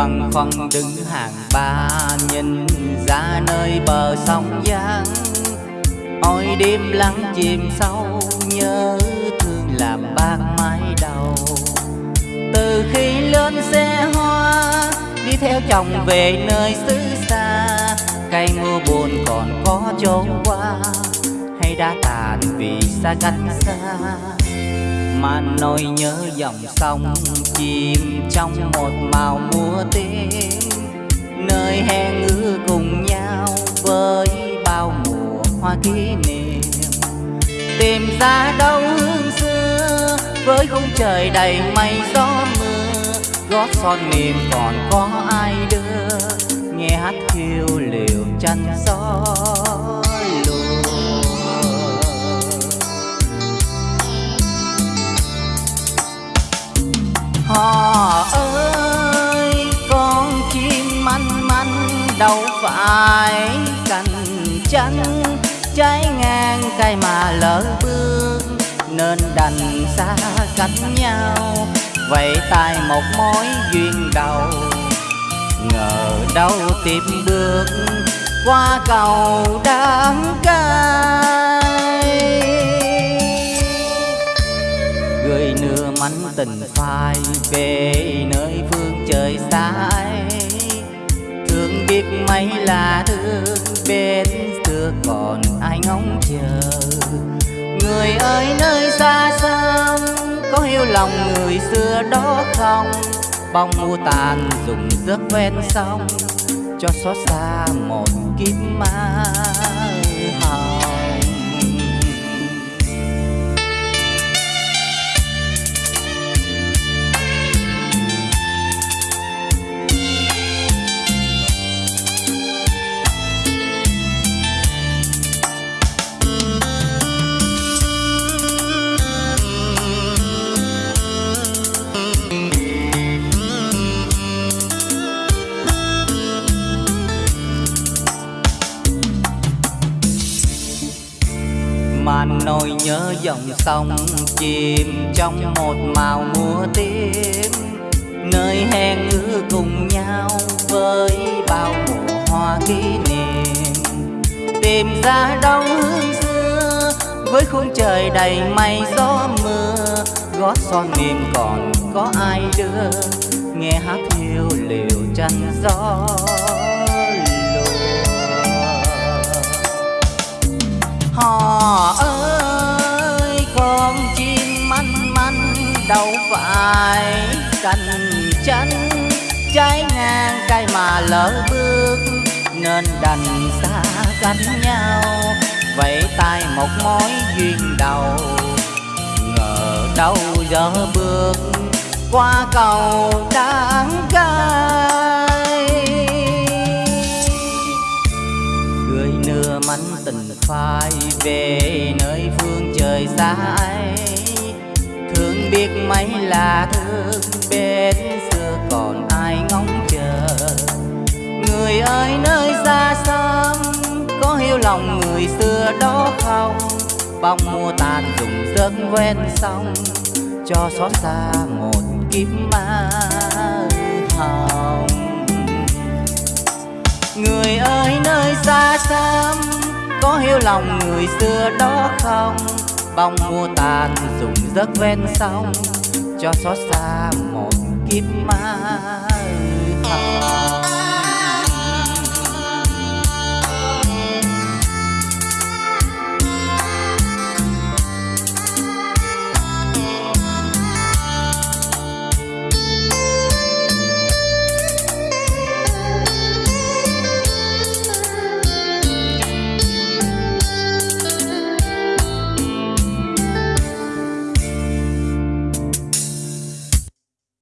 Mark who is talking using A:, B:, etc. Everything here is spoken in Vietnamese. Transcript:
A: bằng phẳng đứng hàng ba nhìn ra nơi bờ sông giang ôi đêm lắng chìm sâu nhớ thương làm bạc mái đầu. Từ khi lên xe hoa, đi theo chồng về nơi xứ xa, cây mưa buồn còn có chỗ qua, hay đã tàn vì xa cách xa mà nỗi nhớ dòng sông chìm trong một màu mùa tím nơi hẹn ước cùng nhau với bao mùa hoa kỷ niệm. Tìm ra đâu hương xưa, với khung trời đầy mây gió mưa. Gót son mềm còn có ai đưa, nghe hát khiêu liều chăn gió. Đâu phải cành chanh trái ngang cây mà lỡ bước, nên đành xa cách nhau. Vậy tại một mối duyên đầu, ngờ đâu tiếp bước qua cầu đắng cay. Người nửa mảnh tình phai về nơi phương trời xa ấy biết mấy là thương bên xưa còn ai ngóng chờ. Người ơi, nơi xa xăm, có hiểu lòng người xưa đó không? Bóng mùa tàn dùng giấc ven sông, cho xót xa một kiếp ma hồng. Làm nỗi nhớ dòng sông chìm trong một màu mùa tím. Nơi hẹn ước cùng nhau với bao mùa hoa kỷ niệm. Tìm ra đâu hương xưa với khung trời đầy mây gió mưa. Gót son mềm còn có ai đưa, nghe hát hiu liều chăn gió Họ ơi phải cành chanh trái ngang cây mà lỡ bước, nên đành xa cách nhau. Vậy tay một mối duyên đầu, ngờ đâu giờ bước qua cầu đắng cay. Cười nửa mảnh tình phai về nơi phương trời xa ấy biết mấy là thương bên xưa còn ai ngóng chờ. Người ơi, nơi xa xăm, có hiểu lòng người xưa đó không? Bóng mùa tàn dùng giấc ven sông cho xót xa một kiếp ma hồng. Người ơi, nơi xa xăm, có hiểu lòng người xưa đó không? Bóng mua tàn dùng giấc ven sông cho xót xa một kiếp ma